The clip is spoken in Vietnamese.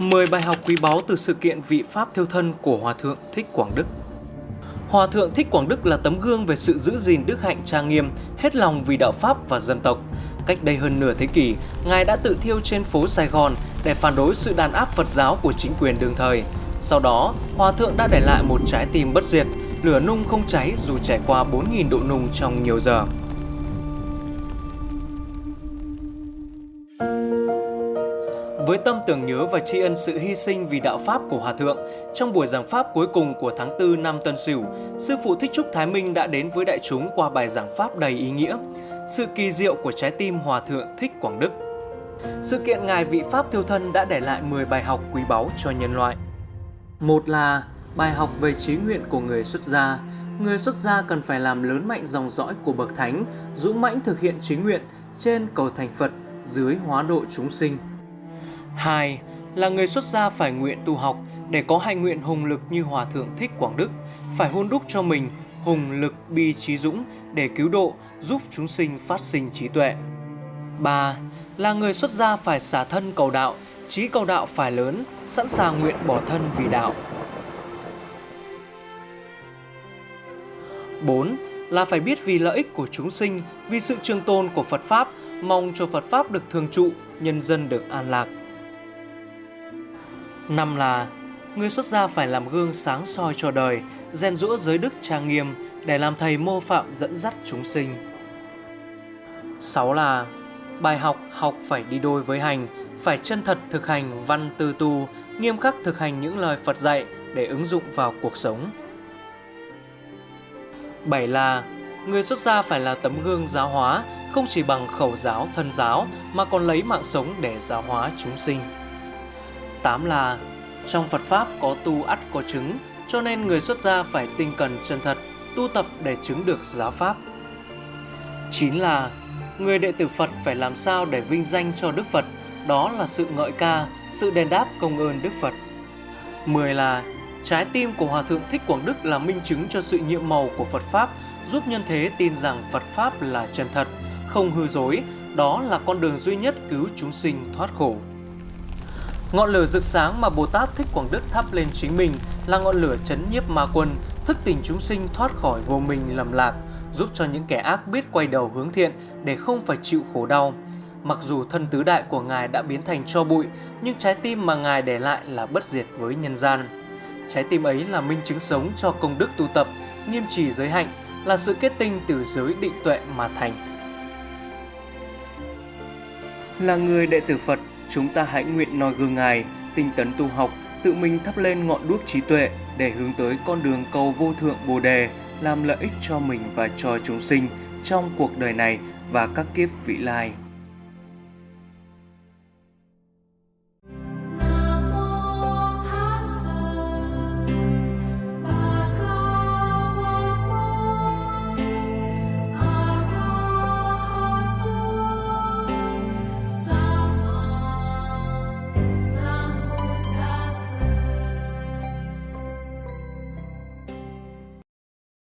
10 bài học quý báu từ sự kiện vị Pháp thiêu thân của Hòa Thượng Thích Quảng Đức. Hòa Thượng Thích Quảng Đức là tấm gương về sự giữ gìn đức hạnh trang nghiêm, hết lòng vì đạo Pháp và dân tộc. Cách đây hơn nửa thế kỷ, Ngài đã tự thiêu trên phố Sài Gòn để phản đối sự đàn áp Phật giáo của chính quyền đương thời. Sau đó, Hòa Thượng đã để lại một trái tim bất diệt, lửa nung không cháy dù trải qua 4.000 độ nung trong nhiều giờ. Với tâm tưởng nhớ và tri ân sự hy sinh vì đạo Pháp của Hòa Thượng, trong buổi giảng Pháp cuối cùng của tháng 4 năm Tân Sửu, Sư Phụ Thích Trúc Thái Minh đã đến với đại chúng qua bài giảng Pháp đầy ý nghĩa, sự kỳ diệu của trái tim Hòa Thượng Thích Quảng Đức. Sự kiện Ngài vị Pháp thiêu thân đã để lại 10 bài học quý báu cho nhân loại. Một là bài học về trí nguyện của người xuất gia. Người xuất gia cần phải làm lớn mạnh dòng dõi của Bậc Thánh, dũng mãnh thực hiện trí nguyện, trên cầu thành Phật, dưới hóa độ chúng sinh. 2. Là người xuất gia phải nguyện tu học để có hạnh nguyện hùng lực như Hòa Thượng Thích Quảng Đức, phải hôn đúc cho mình hùng lực bi trí dũng để cứu độ, giúp chúng sinh phát sinh trí tuệ. 3. Là người xuất gia phải xả thân cầu đạo, trí cầu đạo phải lớn, sẵn sàng nguyện bỏ thân vì đạo. 4. Là phải biết vì lợi ích của chúng sinh, vì sự trường tồn của Phật Pháp, mong cho Phật Pháp được thường trụ, nhân dân được an lạc. Năm là người xuất gia phải làm gương sáng soi cho đời, rèn rũa giới đức trang nghiêm để làm thầy mô phạm dẫn dắt chúng sinh. 6 là bài học học phải đi đôi với hành, phải chân thật thực hành văn tư tu, nghiêm khắc thực hành những lời Phật dạy để ứng dụng vào cuộc sống. 7 là người xuất gia phải là tấm gương giáo hóa, không chỉ bằng khẩu giáo thân giáo mà còn lấy mạng sống để giáo hóa chúng sinh. 8 là trong Phật Pháp có tu ắt có chứng, cho nên người xuất gia phải tinh cần chân thật, tu tập để chứng được giáo Pháp. 9 là người đệ tử Phật phải làm sao để vinh danh cho Đức Phật, đó là sự ngợi ca, sự đền đáp công ơn Đức Phật. 10 là trái tim của Hòa Thượng Thích Quảng Đức là minh chứng cho sự nhiệm màu của Phật Pháp, giúp nhân thế tin rằng Phật Pháp là chân thật, không hư dối, đó là con đường duy nhất cứu chúng sinh thoát khổ. Ngọn lửa rực sáng mà Bồ Tát Thích Quảng Đức thắp lên chính mình là ngọn lửa chấn nhiếp ma quân, thức tỉnh chúng sinh thoát khỏi vô minh lầm lạc, giúp cho những kẻ ác biết quay đầu hướng thiện để không phải chịu khổ đau. Mặc dù thân tứ đại của Ngài đã biến thành cho bụi, nhưng trái tim mà Ngài để lại là bất diệt với nhân gian. Trái tim ấy là minh chứng sống cho công đức tu tập, nghiêm trì giới hạnh, là sự kết tinh từ giới định tuệ mà thành. Là người đệ tử Phật, chúng ta hãy nguyện noi gương Ngài, tinh tấn tu học, tự mình thắp lên ngọn đuốc trí tuệ để hướng tới con đường cầu vô thượng Bồ đề, làm lợi ích cho mình và cho chúng sinh trong cuộc đời này và các kiếp vị lai.